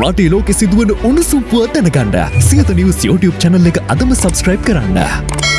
රටේ ලෝකෙ සිදුවන උණුසුම් පුවත් දැනගන්න සියත නිවස් YouTube channel එක අදම subscribe කරන්න.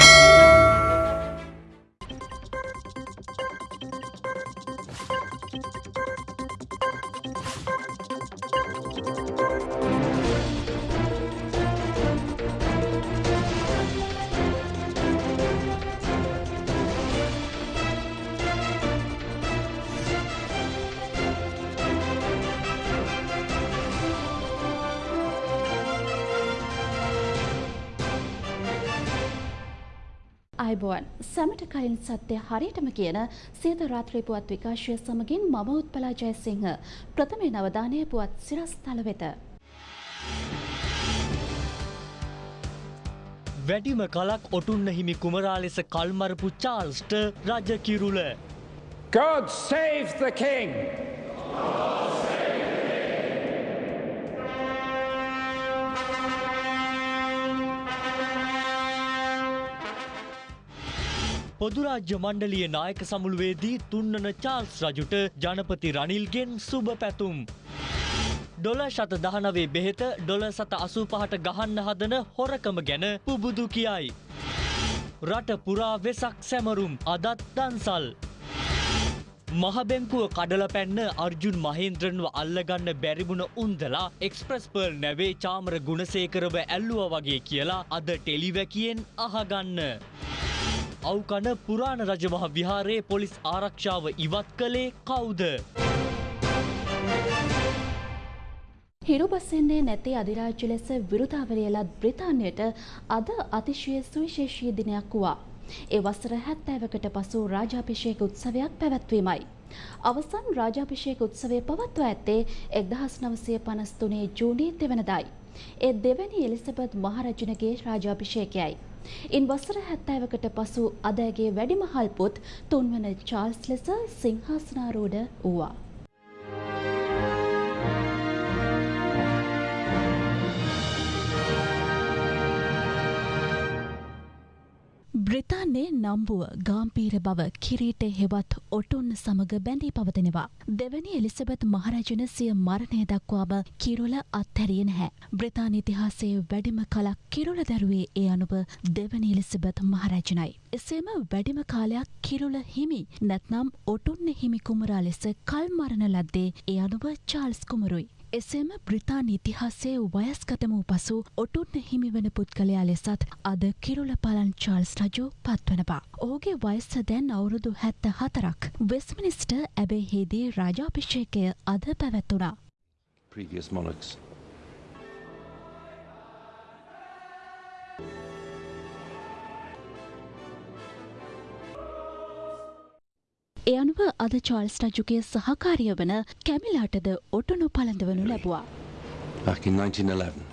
හරියටම කියන සියත රාත්‍රී පුවත් විකාශය සමගින් මම උත්පලා ජයසිංහ ප්‍රථමේ නවධානය පුවත් සිරස්තල වෙත. වැඩිම කලක් ඔටුන්න හිමි කුමරා ලෙස කල්මරපු චාල්ස්ට රජ කිරුල. God save the king! පොදුරාජ්‍ය මණ්ඩලිය නායක සමුළුවේදී තුන්නන චාල්ස් රජුට ජනපති රනිල්ගෙන් සුභ පැතුම්. ඩොල ශත දහනවේ බෙහෙත ඩොල සත අසූ පහට ගහන්න හදන හොරකම ගැන පුබුදු කියයි. රට පුරා වෙසක් සැමරුම් අදත් දන්සල්. මහබැංකුව කඩල පැන්න අර්ජුන් මහින්ද්‍රන්ව අල්ලගන්න බැරිබුණ උන්දලා එක්ස්ප්‍රස් පර්ල් නැවේ චාමර ගුණසේකරව ඇල්ලුව වගේ කියලා අද ටෙලිවැකියෙන් අහගන්න. අවකන පුරාණ රජමහ විහාරයේ පොලිස් ආරක්ෂාව ඉවත් කළේ කවුද. හිරුබස්සෙන්නේ නැති අධිරාජ්‍ය ලෙස විරුතාවරයලත් බ්‍රිතාන්‍යයට අද අතිශය සුවිශේෂී දිනයක් වූවා. ඒ වසර හැත්තෑවකට පසු රාජාපිෂයක උත්සවයක් පැවැත්වීමයි. අවසන් රාජාපිෂයක උත්සවය පවත්ව ඇත්තේ එක්දහස් නවසය පනස්තුනේ ජූනී දෙවනදයි. ඒ දෙවැනි එලිසබත් මහරජනගේ රාජාපිෂයකයයි. ඉන් වසර හැත්තෑවකට පසු අදෑගේ වැඩිමහල් පුත් තුන්වන චාල්ස් ලෙස සිංහාසනාරූඩ වූවා. බ්‍රිතාන්නේ නම්බුව ගාම්පීර බව කිරීට හෙවත් ඔටුන් සමග බැඳී පවතිනවා. දෙවැනි එලිසබෙත් මහරජන සිය මරණය දක්වාම කිරුල අත්හැරිය නැහැ. බ්‍රිතාන ඉතිහාසයේ වැඩිම කලක් කිරුල දැරුවේ ඒ අනුව දෙවැනි එලිසබෙත් මහරජනයි. එසේම වැඩිම කාලයක් කිරුල හිමි නැත්නම් ඔටුන්න හිමි කුමරා ලෙස කල් මරණ ලද්දේ ඒ අනුව චාල්ස් කුමරුයි. එසේම බ්‍රිතාන් ඉතිහාසයේ වයස්ගතම වූ පසු ඔටුන්න හිමිවන පුද්ගලයා ලෙසත් අද කිරුල පලන් චාල්ස් රජු පත්වනවා. ඔහුගේ වයස්ස දැන් අවුරුදු හැත්ත හතරක්. වෙස්මිනිස්ට ඇබේහිදී රාජාපිෂයකය අද පැවැත්වුණා. previous monarchs. ඒ අනුව අද චාල්ස් රජුගේ සහකාරිය වන කැමිලාටද ඔටුනු පළඳවනු ලැබවා. Back in 1911.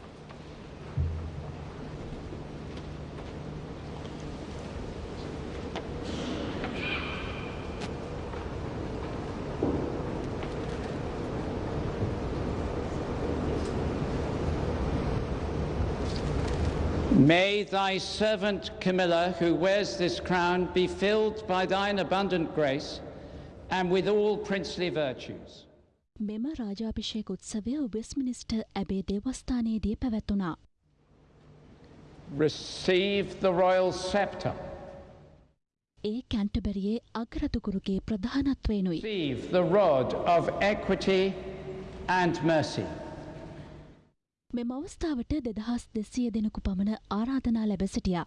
May thy servant Camilla, who wears this crown, be filled by thine abundant grace and with all princely virtues. මෙම රාජාභිෂේක උත්සවය වෙස්මිනිස්ට ඇබේ දේවස්ථානයේදී පැවැත්වුණා. Receive the royal scepter. A කැන්ටබැරියේ අගරතුකුරුගේ ප්‍රධානත්වයනුයි. Receive the rod of equity and mercy. මෙම අවස්ථාවට දෙදහස් දෙසිය දෙනෙකු පමණ ආරාධනා ලැබ සිටියා.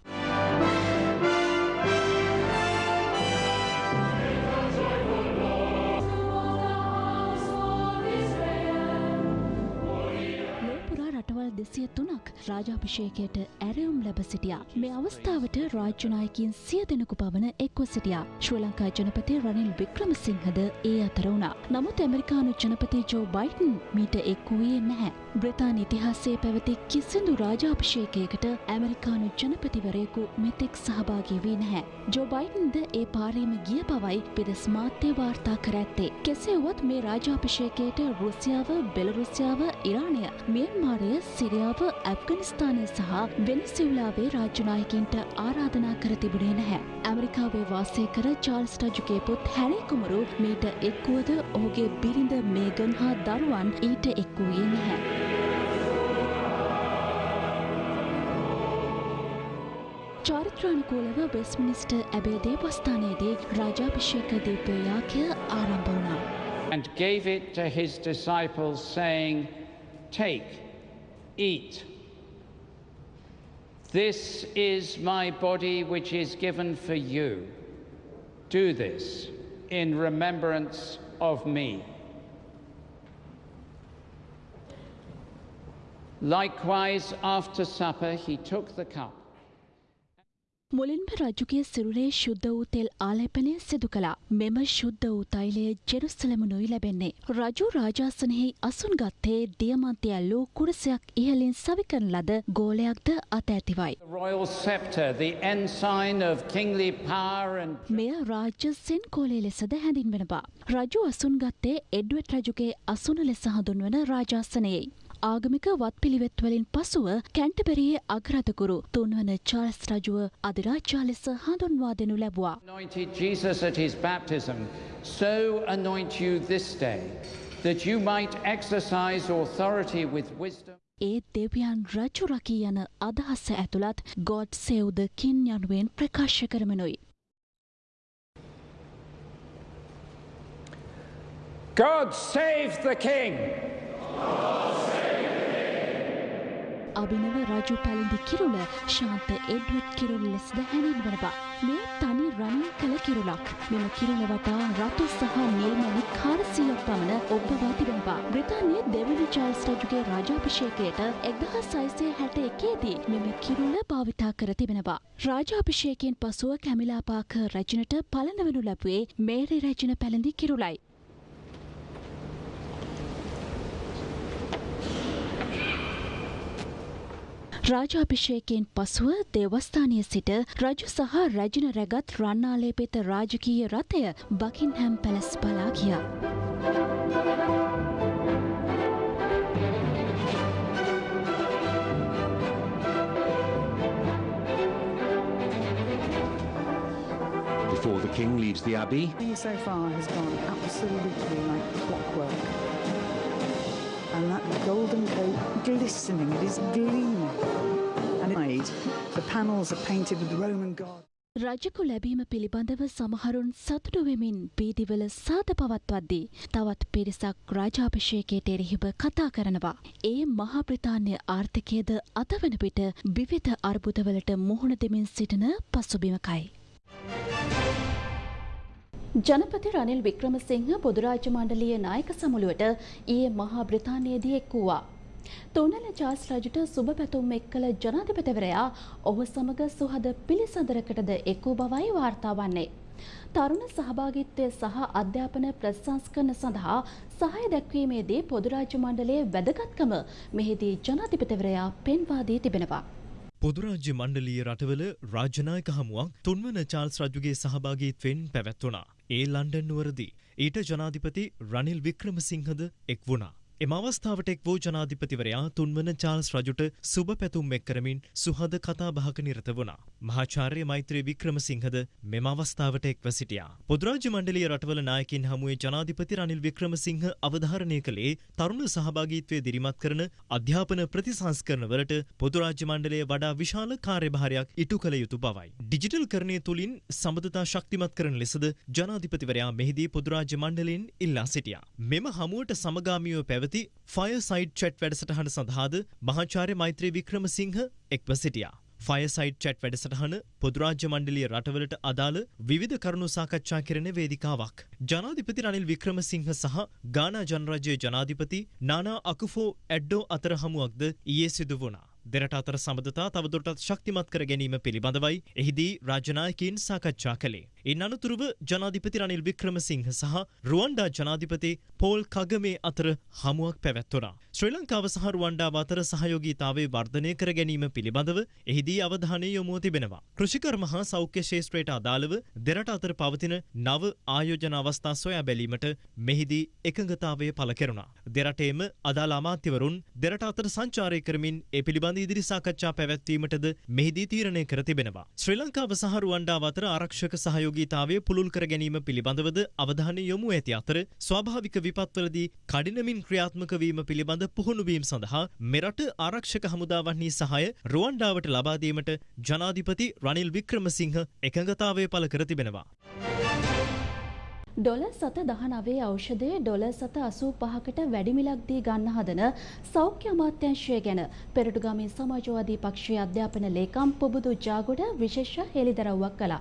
ලෝපුරා රටවල් දෙසිය තුනක් රාජාභිෂේකයට ඇරයුම් ලැබ සිටියා. මේ අවස්ථාවට රාජ්‍යනායකින් සිය දෙනෙකු පමණ එක්ව සිටියා. ශ්‍රී ලංකා ජනපති රනිල් වික්‍රමසිංහද ඒ අතර වුණා. නමුත් ඇමරිකානු ජනපති ජෝ බයිටන් මීට එක් වූයේ නැහැ. බ්‍රතාාන ඉතිහාසයේ පැවති කිසිදු රාජාභිෂේකයකට ඇමරිකානු ජනපතිවරයෙකු මෙතෙක් සහභාගී වී නැහැ. ජෝ බයිටන්ද ඒ පාරීම ගිය බවයි පෙදෙස් මාත්‍යය වාර්තා කර ඇත්තේ. කෙසේවත් මේ රාජාභිෂේකයට රුසියාව බෙලරුසියාව ඉරාණය මියන්මාරය සිරියාව ඇෆ්ගනිස්ථානය සහ වෙනසිවලාවේ රාජ්‍යනායකින්ට ආරාධනා කර තිබුණේ නැහැ. ඇමරිකාවේ වාසය කර චාල්ස් රජුගේ පුත් හැරිකුමරු මීට එක්වුවද ඔහුගේ බිරිඳ මේගන් හා දරුවන් ඊට එක් වූයේ නැහැ. චාරිත්‍රානුකූලව වෙස්මිනිස්ට ඇබේ දේවස්ථානයේදී රාජාභිෂේක දිව්‍යයාකය ආරම්භ වුණා. and gave it to his disciples, saying, Take, eat. This is my body which is given for you. Do this in remembrance of me. Likewise, after supper, he took the cup. මුලින්ම රජුගේ සිරුරේ ශුද්ධ වූ තෙල් ආලේපනය සිදු කළා. මෙම ශුද්ධ වූ තෛලය ජෙරුසලමනුයි ලැබෙන්නේ. රජු රාජාසනයෙහි අසුන් ගත්තේ දියමන්තය ඇල්ලූ කුරසයක් ඉහලින් සවිකරන ලද ගෝලයක්ද අත ඇතිවයි. මෙය රාජ්‍ය සෙන්කෝලේ ලෙසද හැඳින්වෙනවා. රජු අසුන් ගත්තේ එඩ්වට් රජුගේ අසුන ලෙස හඳුන්වන රාජාසනයෙයි. ආගමික වත් පිළිවෙත්වලින් පසුව කැන්ටබෙරියේ අග්‍රතකුරු තුන්වන චාල්ස් රජුව අධිරාජ්‍යා ලෙස හඳුන්වා දෙනු ලැබවා. anointed Jesus at his baptism, so anoint you this day, that you might exercise authority with wisdom. ඒ දෙවියන් රජු රකී යන අදහස්ස ඇතුළත් ගොඩ් සෙව්ද කින් යනුවෙන් ප්‍රකාශ කරමනුයි. God save the king! අභිනව රජු පැළඳි කිරුල ශාන්ත එඩ්වට් කිරුල් ලෙසද හැඳින්වනවා. මෙය තනි රනින් කළ කිරුලක්. මෙම කිරුල වටා රතු සහ නිල්මැණි කාරසියක් පමණ ඔබ්බවා තිබෙනවා. බ්‍රිතාන්‍යයේ දෙවනි චාල්ස් රජුගේ රාජාභිෂේකයට එක්දහස් සයිසය හැට එකේදී මෙම කිරුල භාවිතා කර තිබෙනවා. රාජාභිෂේකයෙන් පසුව කැමිලාපාක රැජනට පලනවනු ලැබුවේ මේරි රැජන පැළඳි කිරුලයි. රාජාභිෂේකයෙන් පසුව දේවස්ථානය සිට රජු සහ රැජින රැගත් රන්නාලේපෙත රාජකීය රථය බකින්හැම් පැලස් බලා ගියා. Before the king leaves the abbey, Everything so far has gone absolutely like clockwork. And that golden coat glistening, it is gleaming. And it, the panels are painted with the Roman god. රජකු ලැබීම පිළිබඳව සමහරුන් සතුටු වෙමින් බීදිවල සාද පවත්වද්දී තවත් පිරිසක් රාජාභිෂේකයට එරෙහිව කතා කරනවා. ඒ මහා බ්‍රතාන්‍ය ආර්ථිකයද අතවන පිට විවිධ අර්බුදවලට මුහුණ දෙමින් සිටින පසුබිමකයි. ජනපති රනිල් වික්‍රමසිංහ පොදුරාජ්‍ය මණ්ඩලීය නායක සමුළුවට ඊයේ මහා බ්‍රතාන්‍යයේදී එක් වූවා. තුන්නල චාස් රජුට සුබ පැතුම් එක් කළ ජනාධිපතිවරයා ඔහු සමග සුහද පිළිසඳරකටද එක් වූ බවයි වාර්තා වන්නේ. තරුණ සහභාගිත්වය සහ අධ්‍යාපන ප්‍රසංස්කරණ සඳහා සහය දැක්වීමේදී පොදුරාජ්‍ය මණ්ඩලයේ වැදගත්කම මෙහිදී ජනාධිපතිවරයා පෙන්වා දී තිබෙනවා. පොදුරාජ්‍ය මණ්ඩලීය රටවල රාජනායක හමුවක් තුන්වන චාල්ස් රජුගේ සහභාගීත්වයෙන් පැවැත්වුණා. ඒ ලන්ඩන් නුවරදී. ඊට ජනාධිපති රනිල් වික්‍රමසිංහද එක් වුණා. එම අවස්ථාවට එක් වූ ජනාධිපතිවරයා තුන්වන චාල්ස් රජුට සුබ පැතුම් එක් කරමින් සුහද කතා බහක නිරත වුණා. මහාචාර්ය මෛත්‍රී වික්‍රමසිංහද මෙම අවස්ථාවට එක්ව සිටියා. පොදුරාජ්‍ය මණ්ඩලීය රටවල නායකින් හමුවේ ජනාධිපති රනිල් වික්‍රමසිංහ අවධාරණය කළේ තරුණ සහභාගීත්වය දිරිමත් කරන අධ්‍යාපන ප්‍රතිසංස්කරණවලට පොදුරාජ්‍ය මණ්ඩලය වඩා විශාල කාර්යභාරයක් ඉටු කළ යුතු බවයි. ඩිජිටල් කරණය තුළින් සබඳතා ශක්තිමත් කරන ලෙසද ජනාධිපතිවරයා මෙහිදී පොදුරාජ්‍ය මණ්ඩලයෙන් ඉල්ලා සිටියා. මෙම හමුවට සමගාමීව පැවති ෆයසයිඩ් චැට් වැඩසටහන සඳහාද මහාචාර්ය මෛත්‍රී වික්‍රමසිංහ එක්ව සිටියා. ෆයසයිඩ් චැට් වැඩසටහන පොදුරාජ්‍ය මණ්ඩලිය රටවලට අදාළ විවිධ කරුණු සාකච්ඡා කරන වේදිකාවක්. ජනාධිපති රනිල් වික්‍රමසිංහ සහ ගානා ජනරජයේ ජනාධිපති නානා අකුෆෝ ඇඩ්ඩෝ අතර හමුවක්ද ඊයේ සිදු වුණා. දෙරට අතර සබඳතා තවදුරටත් ශක්තිමත් කර ගැනීම පිළිබඳවයි එහිදී රාජනායකින් සාකච්ඡා කළේ. ඉන් අනතුරුව ජනාධිපති රනිල් වික්‍රමසිංහ සහ රුවන්ඩා ජනාධිපති පෝල් කගමේ අතර හමුවක් පැවැත්වුණා. ශ්‍රී ලංකාව සහ රුවන්ඩාව අතර සහයෝගීතාවය වර්ධනය කර ගැනීම පිළිබඳව එහිදී අවධානය යොමුව තිබෙනවා. කෘෂිකර්ම හා සෞඛ්‍ය ශේෂත්‍රයට අදාළව දෙරට අතර පවතින නව ආයෝජන අවස්ථා සොයා බැලීමට මෙහිදී එකඟතාවය පළ කෙරුණා. දෙරටේම අදාළ අමාත්‍යවරුන් දෙරට අතර සංචාරය කරමින් ඒ පිළිබඳ ඉදිරි සාකච්ඡා පැවැත්වීමටද මෙහිදී තීරණය කර තිබෙනවා. ශ්‍රී ලංකාව සහ රුවන්ඩාව අතර ආරක්ෂක සහයෝගීතාවය පුළුල් කර ගැනීම පිළිබඳවද අවධානය යොමු ඇති අතර ස්වාභාවික විපත්වලදී කඩිනමින් ක්‍රියාත්මක වීම පිළිබඳ පුහුණුවීම් සඳහා මෙරට ආරක්ෂක හමුදාවන්හි සහය රුවන්ඩාවට ලබාදීමට ජනාධිපති රනිල් වික්‍රමසිංහ එකඟතාවය පළ කර තිබෙනවා. ඩොල සත දහනවේ ඖෂධය ඩොල සත අසූ පහකට වැඩිමිලක්දී ගන්න හදන සෞඛ්‍ය අමාත්‍යංශය ගැන පෙරටුගාමී සමාජවාදී පක්ෂයේ අධ්‍යාපන ලේකම් පුබුදු ජාගොඩ විශේෂ හෙළිදරව්වක් කළා.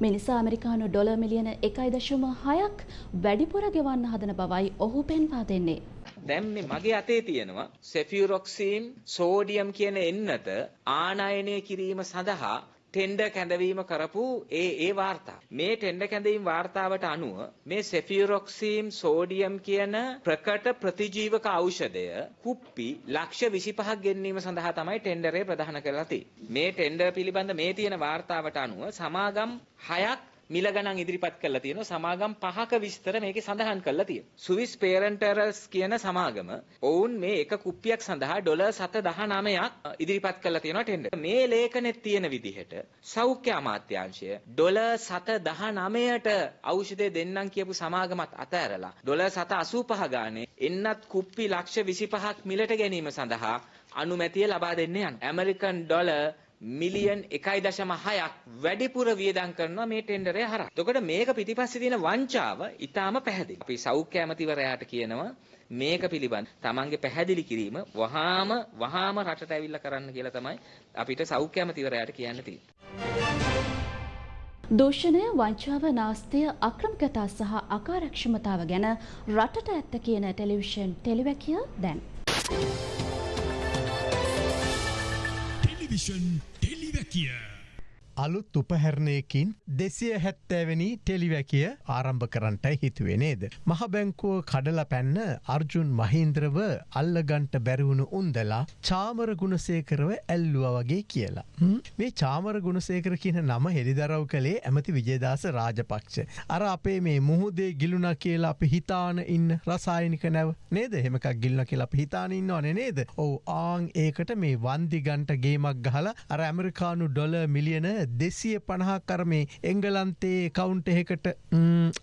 මිනිසා ඇමරිකානු ඩොල මිලියන එකයි දශම හයක් වැඩිපුර ගෙවන්න හදන බවයි ඔහු පෙන්වා දෙන්නේ. දැන් මේ මගේ අතේ තියෙනවා සෙෆියුරොක්සීම් සෝඩියම් කියන එන්නත ආනයනය කිරීම සඳහා ටෙන්ඩර් කැඳවීම කරපු ඒ ඒ වාර්තා. මේ ටෙන්ඩර් කැඳවීම වාර්තාවට අනුව මේ සෙෆියුරොක්සීම් සෝඩියම් කියන ප්‍රකට ප්‍රතිජීවක ඖෂධය කුප්පි ලක්ෂ 25ක් ගෙන්වීම සඳහා තමයි ටෙන්ඩරේ ප්‍රදාන කරලා තියෙන්නේ. මේ ටෙන්ඩර් පිළිබඳ මේ තියෙන වාර්තාවට අනුව සමාගම් 6ක් මිල ගණන් ඉදිරිපත් කරලා තියෙනවා. සමාගම් පහක විස්තර මේකේ සඳහන් කරලා තියෙනවා. ස්විස් පේරන්ටරස් කියන සමාගම ඔවුන් මේ එක කුප්පියක් සඳහා ඩොලර් 719ක් ඉදිරිපත් කරලා තියෙනවා ටෙන්ඩර් මේ ලේඛනෙත් තියෙන විදිහට සෞඛ්‍ය අමාත්‍යාංශය ඩොලර් 719ට ඖෂධය දෙන්නම් කියපු සමාගමත් අතහැරලා ඩොලර් 785 ගානේ එන්නත් කුප්පි ලක්ෂ 25ක් මිලට ගැනීම සඳහා අනුමැතිය ලබා දෙන්න යන ඇමරිකන් ඩොලර් මිලියන් එකයි දශම හයක් වැඩිපුර වියදම් කරනවා මේ ටෙන්ඩරය හරහා. එතකොට මේක පිටිපස්සේ තියෙන වංචාව ඊටාම පැහැදිලි. අපි සෞඛ්‍ය ඇමතිවරයාට කියනවා මේක පිළිබඳ තමන්ගේ පැහැදිලි කිරීම වහාම වහාම රටට ඇවිල්ලා කරන්න කියලා තමයි අපිට සෞඛ්‍ය ඇමතිවරයාට කියන්න තියෙන්නේ. දූෂණය වංචාව නාස්තිය අක්‍රමකතා සහ අකාරක්ෂමතාව ගැන රටට ඇත්ත කියන ටෙලිවිෂන් ටෙලිවැකිය දැන්. ටෙලිවිෂන් ටෙලිවැකිය අලුත් උපහැරණයකින් දෙසිය හැත්තෑවැනි ටෙලිවැකිය ආරම්භ කරන්නට හිතුවේ නේද. මහ බැංකුව කඩල පැන්න අර්ජුන් මහින්ද්‍රව අල්ලගන්ට බැරිවුණු උන්දලා චාමර ගුණසේකරව ඇල්ලුව වගේ කියලා. මේ චාමර ගුණසේකර කියන නම හෙළිදරව් කළේ ඇමති විජේදාස රාජපක්ෂ. අර අපේ මේ මුහුදේ ගිලුණ කියලා අපි හිතාන ඉන්න රසායනික නැව නේද හෙමකක් ගිල්න කියලා අපි හිතාන ඉන්නවන නේද. ඔවු ආං ඒකට මේ වන්දිගන්ට ගේමක් ගහලා අර ඇමරිකානු ඩොල මිලියන දෙසිය පණහා කරමේ එංගලන්තේ කවුන්ට එහෙකට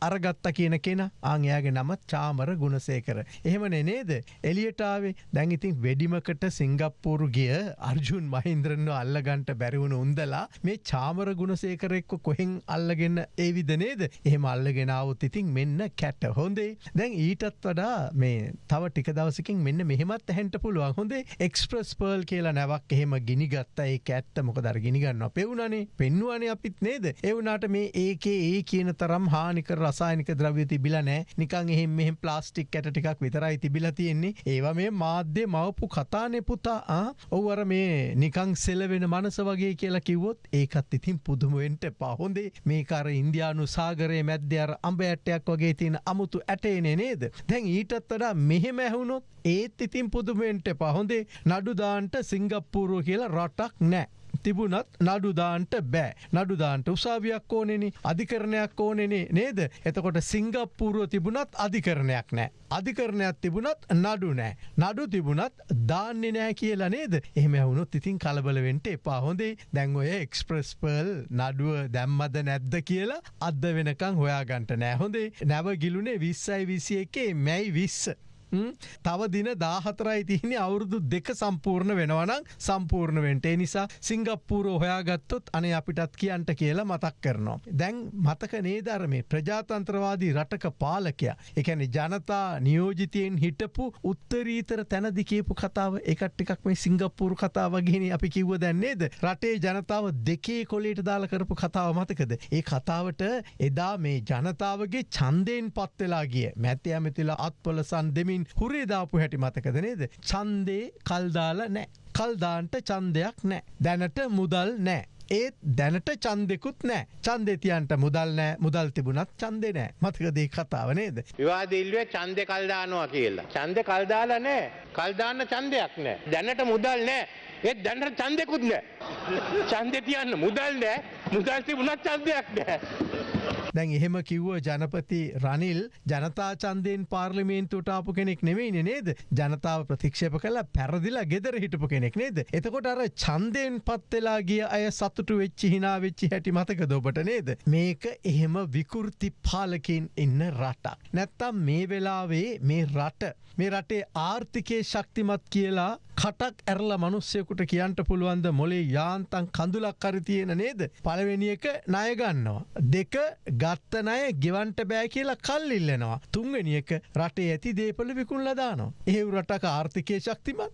අරගත්ත කියන කෙන. ආංයාගේ නමත් චාමර ගුණසේකර. එහෙමන නේද? එලියටාවේ දැන් ඉතින් වෙඩිමකට සිංගප්පූරු ගිය අර්ජුන් මහින්ද්‍රන්ව අල්ලගන්ට බැරිවුණු උන්දලා මේ චාමර ගුණසේකරෙක්ව කොහෙන් අල්ලගෙන ඒවිද නේද? එහෙම අල්ලගෙනාවත් ඉතින් මෙන්න කැට්ට හොඳේ. දැන් ඊටත් වඩා මේ තව ටික දවසකින් මෙන්න මෙහෙමත් ඇහැන්ට පුළුවන්. හොඳේ එක්ස්ප්‍රස් පර්ල් කියලා නැවක් එහෙම ගිනිගත්ත. ඒ කැට්ට මොක දර ගිනිගන්න පෙවුණනේ පෙන්වානේ අපිත් නේද? එවුනාට මේ ඒකේ ඒ කියන තරම් හානික රසායනික ද්‍රව්‍ය තිබිල නෑ නිකං එහෙම මෙහෙම ප්ලාස්ටික් ඇට ටිකක් විතරයි තිබිල තියෙන්නේ. ඒවා මේ මාධ්‍ය මවපු කතානෙ පුතා. ඔව්වර මේ නිකං සෙලවෙන මනස වගේ කියලා කිව්වොත් ඒකත් ඉතින් පුදුමුවෙන්ට පහොඳේ මේකර ඉන්දයානු සාගරයේ මැද්‍යර අඹ ඇටයක් වගේ තියෙන අමුතු ඇටේනේ නේද? දැන් ඊටත් වඩා මෙහෙම ඇහුණොත් ඒත් ඉතින් පුදුමෙන්ට පහොඳේ නඩුදාන්ට සිංගප්පූරුව කියලා රටක් නෑ තිබුණත් නඩුදාන්ට බෑ. නඩුදාන්ට උසාවියක් ඕනෙන අධිකරණයක් ඕනෙනේ නේද? එතකොට සිංගප්පූරුව තිබුණත් අධිකරණයක් නෑ. අධිකරණයක් තිබුණත් නඩු නෑ. නඩු තිබුණත් දාන්නේ නෑ කියලා නේද? එහෙම වුණුත් ඉතින් කලබලවෙන්ට එපා. හොඳේ. දැන් ඔය එක්ස්ප්‍රස් පර්ල් නඩුව දැම්මද නැද්ද කියලා අද වෙනකං හොයාගන්ට නෑ. හොඳේ. නැව ගිලුනේ විස්සයි විසිය එකේ මැයි විස්ස. තව දින දාහතරයි තියන්නේ අවුරුදු දෙක සම්පූර්ණ වෙනවනම් සම්පූර්ණවෙන්ට නිසා සිංගප්පූරෝ හොයාගත්තොත් අනේ අපිටත් කියන්ට කියලා මතක් කරනවා. දැන් මතක නේදරමේ ප්‍රජාතන්ත්‍රවාදී රටක පාලකයා? එකැන ජනතා නියෝජිතයෙන් හිටපු උත්තරීතර තැනදි කියපු කතාව. එකට්ටිකක් මේ සිංගප්පූරු කතාවගෙන අපි කිව්ව දැන්නේද රටේ ජනතාව දෙකේ කොලේට දාල කරපු කතාව මතකද. ඒ කතාවට එදා මේ ජනතාවගේ චන්දයෙන් පත්වෙලා ගිය මැති ඇමතිලා අත්පොලසන් දෙමින් ඉතින් හුරේදාපු හැටි මතකද නේද. චන්දේ කල්දාල නෑ. කල්දාන්ට චන්දයක් නෑ. දැනට මුදල් නෑ. ඒත් දැනට චන්දෙකුත් නෑ චන්දෙතියන්ට මුදල් නෑ මුදල් තිබුණත් චන්දෙ නෑ මතකදේ කතාව නේද. විවාදිල්ුවේ චන්දය කල්දානවා කියලා. චන්ද කල්දාල නෑ කල්දාන්න චන්දයක් නෑ. දැනට මුදල් නෑ ඒත් දැනට චන්දෙකුත් නෑ. චන්දෙ තියන්න මුදල් නෑ මුදල් තිබුණත් චන්දයක් නෑ. දැන් එහෙම කිව්ව ජනපති රනිල් ජනතා චන්දයෙන් පාර්ලිමේන්තුවට ආපු කෙනෙක් නෙවෙයි නේද? ජනතාව ප්‍රතික්ෂේප කළ පැරදිලා ගෙදර හිටපු කෙනෙක් නේද? එතකොට අර චන්දයෙන් පත්වෙලා ගිය අය සතුටු වෙච්චි හිනා වෙච්චි හැටි මතක දොබට නේද? මේක එහෙම විකෘති පාලකින් ඉන්න රටක්. නැත්තම් මේ වෙලාවේ මේ රට මේ රටේ ආර්ථිකය ශක්තිමත් කියලා කටක් ඇරල මනුස්්‍යයකුට කියන්ට පුළුවන්ද මොලේ යාන්තන් කඳුලක් කරි තියෙන නේද? පළවෙනි එක ණයගන්නවා. දෙක ගත්ත නය ගෙවන්ට බෑ කියලා කල් ඉල්ලෙනවා. තුන්වෙනි එක රටේ ඇති දේපල විකුණ ලදානවා. එහෙව් රටක ආර්ථිකය ශක්තිමත්.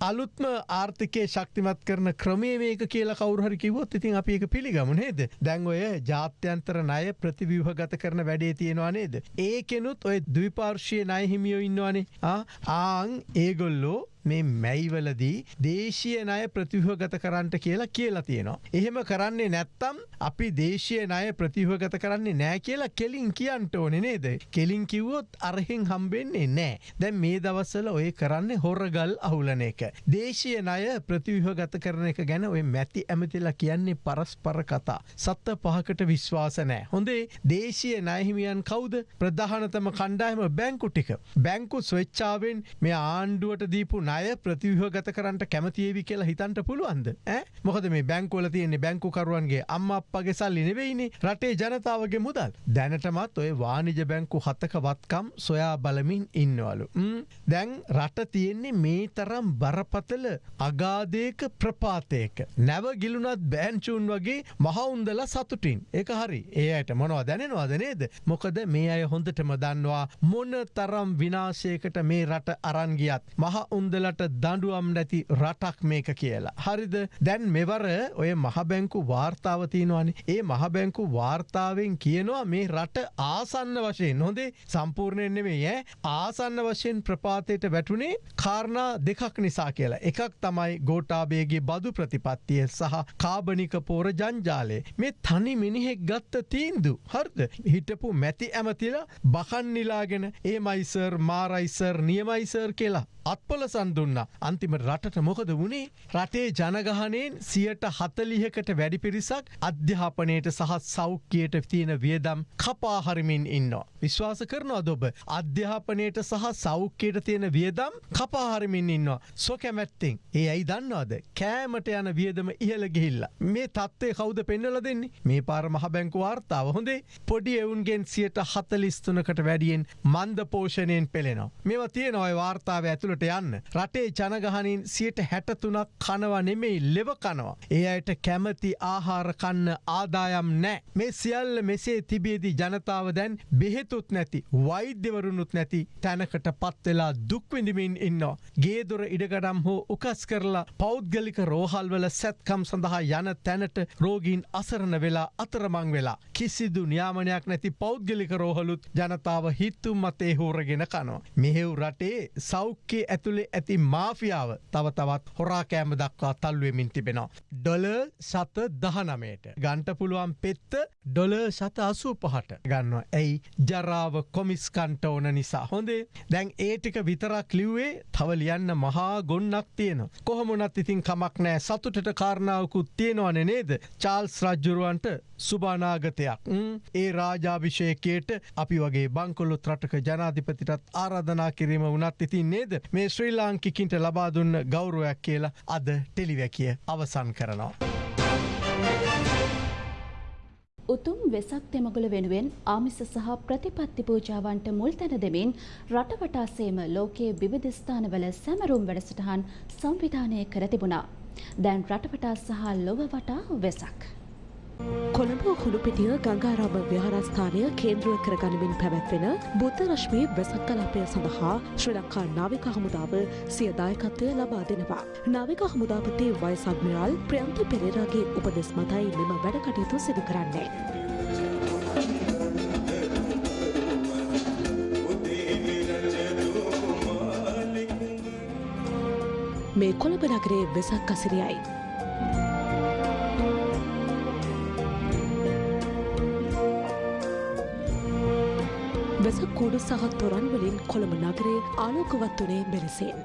අලුත්ම ආර්ථිකය ශක්තිමත් කරන ක්‍රමේ මේක කියලා කවුරහරි කිවොත් ඉතින් අපි එක පිළිගමු නේද? දැන් ඔය ජාත්‍යන්තර ණය ප්‍රතිවිවහ ගත කරන වැඩේ තියෙනවා නේද? ඒකෙනුත් ඔය දවිපාර්ශය නයහිමියෝ ඉන්නවානේ. ආං ඒගොල්ලෝ මේ මැයිවලදී දේශය නය ප්‍රතිවහගත කරන්නට කියලා කියලා තියෙනවා. එහෙම කරන්නේ නැත්තම් අපි දේශය නය ප්‍රතිවහගත කරන්නේ නෑ කියලා කෙලින් කියන්ට ඕනෙ නේද. කෙලින් කිව්වොත් අරහෙන් හම්බෙන්නේ නෑ. දැන් මේ දවස්සල ඔය කරන්නේ හොරගල් අහුලන එක. දේශය නය ප්‍රතිවහගත කරන එක ගැන ඔය මැති ඇමතිලා කියන්නේ පරස්පර කතා. සත්ත පහකට විශ්වාස නෑ. හොඳේ දේශය නයහිමියන් කවුද ප්‍රධානතම කණ්ඩායම බැංකු ටික. බැංකු ස්වච්චාවෙන් මේ ආණ්ඩුවට දීපු ණය ප්‍රතිවහගත කරන්නට කැමතිේවි කියලා හිතන්ට පුළුවන්ද? මොකද මේ බැංකෝල තියෙන්නේ බැංකුකරුවන්ගේ අම්ම අපගේ සල්ලි නෙවෙයිනි. රටේ ජනතාවගේ මුදල්. දැනටමත් ඔය වානිජ බැංකු හතක වත්කම් සොයා බලමින් ඉන්නවලු. දැන් රට තියෙන්නේ මේ තරම් බරපතල අගාදයක ප්‍රපාතයක. නැව ගිලුනත් බෑන්චූන් වගේ මහවුන්දල සතුටින්. එක හරි. ඒයට මොනවා දැනෙනවාද නේද? මොකද මේ අය හොඳටම දන්නවා මොන තරම් විනාශයකට මේ රට අරන්ගියත් මහ උන්දල උඹලට දඩුවම් නැති රටක් මේක කියලා. හරිද? දැන් මෙවර ඔය මහබැංකු වාර්තාවතියනවානේ ඒ මහබැංකු වාර්තාවෙන් කියනවා මේ රට ආසන්න වශයෙන්. හොඳේ සම්පූර්ණයෙන් නෙමේ ය ආසන්න වශයෙන් ප්‍රපාතයට වැටුනේ කාරණා දෙකක් නිසා කියලා. එකක් තමයි ගෝටාබේගේ බදු ප්‍රතිපත්තිය සහ කාබනික පෝර ජංජාලේ මේ තනි මිනිහෙක් ගත්ත තීන්දු. හර්ද? හිටපු මැති ඇමතිල බකන්නිලාගෙන ඒ මයිසර් මාරයිසර් නියමයිසර් කියලා. අත්පොලසන් දුන්න අන්තිම රටට මොකද වුණේ රටේ ජනගහනයෙන් සියට හතලිහකට වැඩි පිරිසක් අධ්‍යාපනයට සහ සෞඛ්‍යයට තියෙන වියදම් කපාහරිමින් ඉන්න. විශ්වාස කරනවා දොබ අධ්‍යාපනයට සහ සෞඛ්‍යයට තියෙන වියදම් කපාහරිමින් ඉන්න. සො කැමැත්තිෙන් ඒ ඇයි දන්නවාද කෑමට යන වියදම ඉහළ ගිහිල්ල. මේ තත්ත්වය කවුද පෙන්නල දෙන්නේ මේ පාර මහ බැංකු වාර්තාව හොඳේ පොඩි එවුන්ගෙන් සියට හතලිස්තුනකට වැඩියෙන් මන්ද පෝෂණයෙන් පෙළෙනවා. මෙව තියෙනවයි වාර්තාව ඇතුළට යන්න. රටේ ජනගහනින් සියට හැටතුනක් කනවා නෙමෙයි ලෙව කනවා. ඒ අයට කැමති ආහාර කන්න ආදායම් නෑ. මේ සියල්ල මෙසේ තිබේදී ජනතාව දැන් බෙහෙතුත් නැති වෛද්‍යවරුණුත් නැති තැනකට පත්වෙලා දුක්විඳමින් ඉන්නවා. ගේදොර ඉඩගඩම් හෝ උකස් කරලා පෞද්ගලික රෝහල්වල සැත්කම් සඳහා යන තැනට රෝගීන් අසරණ වෙලා අතරමං වෙලා. කිසිදු න්‍යාමනයක් නැති පෞද්ගලික රෝහලුත් ජනතාව හිත්තුම් මතේ හෝරගෙන කනවා. මෙහෙව් රටේ සෞඛ්‍ය ඇතුළේ ඇති මාෆියාව තව තවත් හොරාකෑම දක්වා තල්ුවමින් තිබෙනවා. ඩොල සත දහනමයට ගන්ට පුළුවන් පෙත්ත ඩොල සත අසූ පහට ගන්නවා. ඇයි? ජරාව කොමිස්කන්ට ඕන නිසා. හොඳේ? දැන් ඒටික විතරක් ලිව්වේ තව ලියන්න මහා ගොන්නක් තියෙන. කොහොමුණත් ඉතින් කමක් නෑ සතුටට කාරණාවකුත් තියෙනවන නේද? චාල්ස් රජ්ජුරුවන්ට සුභානාගතයක් ඒ රාජාභිෂයකයට අපි වගේ බංකොල්ලොත් රටක ජනාධිපතිටත් ආරාධනා කිරීම වනත් ඉතින් නේද මේ ශ්‍රී ලාංකිකින්ට ලබා දුන්න ගෞරුවයක් කියලා අද ටෙලිවැකිය අවසන් කරනවා. උතුම් වෙසක් තෙමගුල වෙනුවෙන් ආමිස සහ ප්‍රතිපත්ති පූජාවන්ට මුල් තැන දෙමින් රටවටාසේම ලෝකයේ විවිධ ස්ථානවල සැමරුම් වැඩසටහන් සංවිධානය කර තිබුණා. දැන් රටවටා සහ ලොව වටා වෙසක්. කොළඹ හුළුපිටිය ගංගාරාම විහාරස්ථානය කේන්ද්‍රය කරගනිමින් පැවැත්වෙන බුද්ධ රශ්මී වෙසක් කලාපය සඳහා ශ්‍රී ලංකා නාවික හමුදාව සිය දායකත්වය ලබා දෙනවා. නාවික හමුදාපති වයිස් අද්මිරාල් ප්‍රියන්ත පෙරේරාගේ උපදෙස් මතයි මෙම වැඩ කටයුතු සිදු කරන්නේ. මේ කොළඹ නගරේ වෙසක් කසිරියයි. රස කුඩු සහ තොරන් වලින් කොළඹ නගරය ආලෝකවත් වනේ මෙලෙසෙන්.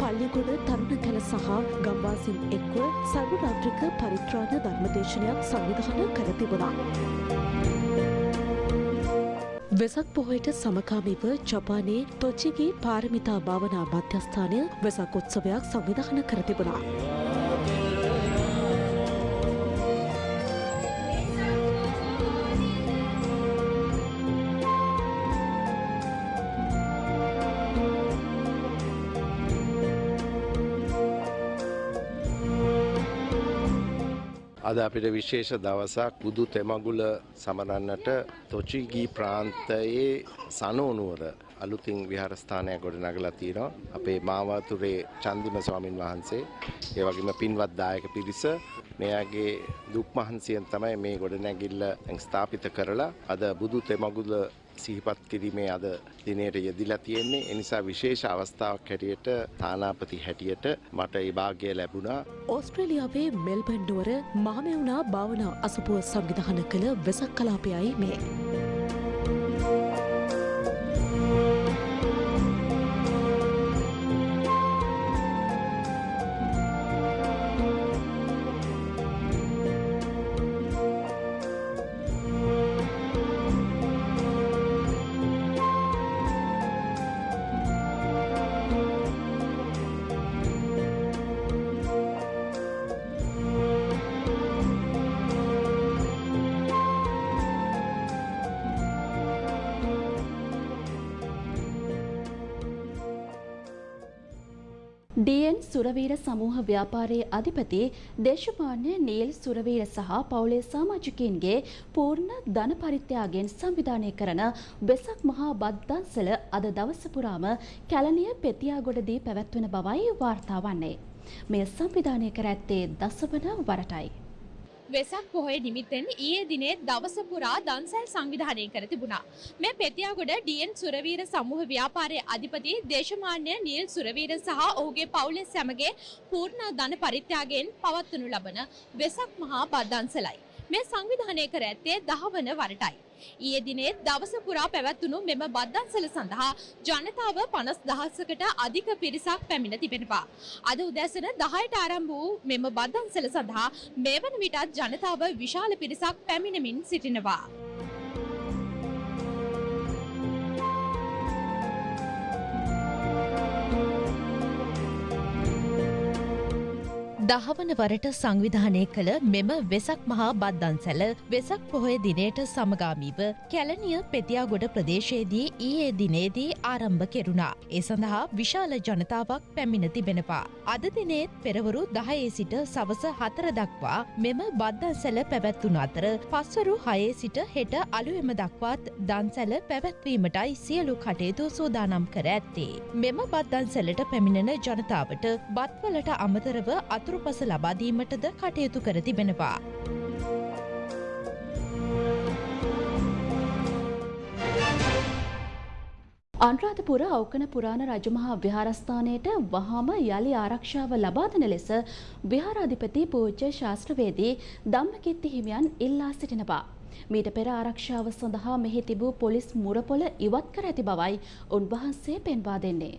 පල්ලිගොඩ තරුණ කැල සහ ගම්වාසින් එක්ව සර්වරාත්‍රික පරිත්‍රාණ ධර්මදේශනයක් සංවිධානය කර තිබුණා. වෙසක් පොහොයට සමකාමීව ජපානයේ තොචිගේ පාරමිතා භාවනා මධ්‍යස්ථානය වෙසක් උත්සවයක් සංවිධාන කර තිබුණා. අද අපිට විශේෂ දවසක් බුදු තෙමගුල සමරන්නට තොචිගී ප්‍රාන්තයේ සනෝනුවර අලුතින් විහාරස්ථානයක් ගොඩනගලා තියෙනවා. අපේ මාවතුරේ චන්දිම ස්වාමින් වහන්සේ ඒ වගේම පින්වත් දායක පිරිස මෙයාගේ දුක් මහන්සියෙන් තමයි මේ ගොඩනැගිල්ල ස්ථාපිත කරලා අද බුදු තෙමගුල සිහිපත් කිරීමේ අද දිනයට යෙදිලා තියෙන්නේ. ඒ නිසා විශේෂ අවස්ථාවක් හැටියට තානාපති හැටියට මට ඒ වාග්ය ලැබුණා. ඕස්ට්‍රේලියාවේ මෙල්බන් නුවර මහමෙවුනා භාවනා අසපුව සංවිධාන කළ වෙසක් කලාපයයි මේ. ඩීඑන් සුරවීර සමූහ ව්‍යාපාරයේ අධිපති දේශපාලන නීල් සුරවීර සහ පවුලේ සමාජිකයින්ගේ පූර්ණ ධන පරිත්‍යාගයෙන් සංවිධානය කරන වෙසක් මහා බද්දන්සල අද දවස පුරාම කැලණිය පෙතියාගොඩදී පැවැත්වෙන බවයි වාර්තා වන්නේ. මෙය සංවිධානය කර ඇත්තේ දසවන වරටයි. වෙසක් පොහොය නිමිත්තෙන් ඊයේ දිනේ දවස පුරා දන්සැල් සංවිධානය කර තිබුණා. මේ පෙතියාගොඩ ඩීඑන් සුරවීර සමූහ ව්‍යාපාරයේ අධිපති දේශමාන්‍ය නීල් සුරවීර සහ ඔහුගේ පවුලේ සැමගේ පූර්ණ ධන පරිත්‍යාගයෙන් පවත්වනු ලබන වෙසක් මහා බද්දන්සලයි. මේ සංවිධානය කර ඇත්තේ දහවන වරටයි. ඊයේ දිනේ දවස පුරා පැවැත්වුණු මෙම බද්දන්සල සඳහා ජනතාව 50000කට අධික පිරිසක් පැමිණ තිබෙනවා. අද උදැසන 10ට ආරම්භ වූ මෙම බද්දන්සල සඳහා මේ වන විටත් ජනතාව විශාල පිරිසක් පැමිණෙමින් සිටිනවා. දහවන වරට සංවිධානය කළ මෙම වෙසක් මහා බද්දන්සැල වෙසක් පොහොය දිනයට සමගාමීව කැලනිය පෙතියාගොඩ ප්‍රදේශයේදී ඊයේ දිනේදී ආරම්භ කෙරුණා. ඒ සඳහා විශාල ජනතාවක් පැමිණ තිබෙනවා. අද දිනේත් පෙරවරු දහයේ සිට සවස හතර දක්වා මෙම බද්දන්සැල පැවැත්වුණ අතර පස්වරු හයේ සිට හෙට අලුවෙම දක්වාත් දන්සැල පැවැත්වීමටයි සියලු කටයුතු සූදානම් කර ඇත්තේ. මෙම බද්දන්සැලට පැමිණෙන ජනතාවට බත්වලට අමතරව අතුරු අතුරුපස ලබාදීමටද කටයුතු කර තිබෙනවා. අන්රාධපුර අවකන පුරාණ රජමහා විහාරස්ථානයට වහාම යළි ආරක්ෂාව ලබා දෙන ලෙස විහාරාධිපති පූජ්‍ය ශාස්ත්‍රවේදී ධම්මකිත්ති හිමියන් ඉල්ලා සිටිනවා. මීට පෙර ආරක්ෂාව සඳහා මෙහි තිබූ පොලිස් මුරපොළ ඉවත් කර ඇති බවයි උන්වහන්සේ පෙන්වා දෙන්නේ.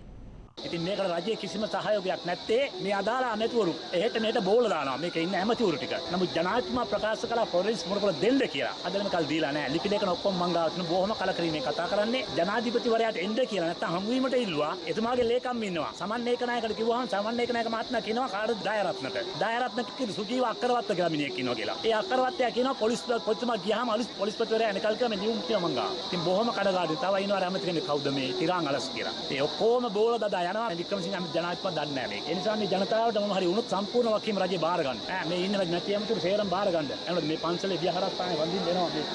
ඉතින් මේකට රජයේ කිසිම සහයෝගයක් නැත්තේ මේ අදාළ අනතුරු එහෙට මෙහෙට බෝල දානවා මේක ඉන්න ඇමතිවරු ටික. නමුත් ජනාධිපතිතුමා ප්‍රකාශ කළා පොලිස් මොනකල දෙන්න කියලා. අද වෙනකල් දීලා නැහැ. ලිපි දෙකන ඔක්කොම මං ගාව තියෙන බොහොම කලකිරීමෙන් කතා කරන්නේ ජනාධිපතිවරයාට එන්න කියලා නැත්තම් හමු වීමට ඉල්ලුවා. එතුමාගේ ලේකම් ඉන්නවා. සමන්නේක නායකට කිව්වහම සමන්නේක නායක මහත්මයා කියනවා කාටද දායරත්නට. දායරත්නට කිව්ව සුජීව අක්කරවත්ත කියලා මිනිහෙක් ඉන්නවා කියලා. ඒ අක්කරවත්තයා කියනවා පොලිස් පොලිස්තුමා ගියාම අලුත් පොලිස්පතිවරයා එනකල් කියලා මේ නියුම් කියනවා මං ගාව. ඉතින් බොහොම කඩගාටුයි. තව ඉන්නවා ඇමති කෙනෙක් කවුද මේ තිරාන් අලස් කියලා. ඒ ඔක්කොම බෝල දදා යනවා වික්‍රමසිංහ ජනාධිපති දන්නේ නැහැ මේක. ඒ නිසා මේ ජනතාවට මොන හරි වුණොත් සම්පූර්ණ වකීම් රජේ බාර ගන්න. ඈ මේ ඉන්න නැති ඇමතුරු සේරම බාර ගන්න. එනකොට මේ පන්සලේ විහාරස්ථානේ වඳින්න දෙනවා මේ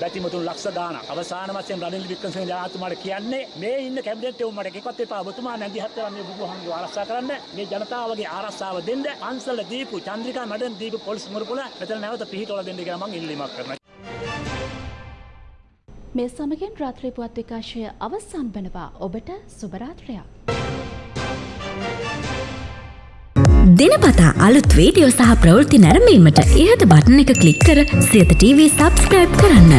බැතිමතුන් ලක්ෂ ගාණක්. අවසාන වශයෙන් රනිල් වික්‍රමසිංහ ජනාධිපතිතුමාට කියන්නේ මේ ඉන්න කැබිනට් එක මට එකක්වත් එපා. ඔබතුමා නැන්දි හත් වෙලා මේ බුදුහාමුදුරුවෝ ආරක්ෂා කරන්න. මේ ජනතාවගේ ආරක්ෂාව දෙන්න. පන්සල දීපු චන්ද්‍රිකා මඩන් දීපු පොලිස් මුරපොළ මෙතන නැවත පිහිටවල දෙන්න කියලා මම ඉල්ලීමක් කරනවා. මේ සමගින් රාත්‍රී පුවත් විකාශය අවසන් වනවා. ඔබට සුබ රාත්‍රියක්. දිනපතා අලුත් වීඩියෝ සහ ප්‍රවෘත්ති නැරඹීමට ඉහත බටන එක ක්ලික් කර සියත TV සබස්ක්‍රයිබ් කරන්න.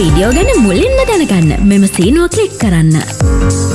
වීඩියෝ ගැන මුලින්ම දැනගන්න මෙම සීනුව කලික් කරන්න.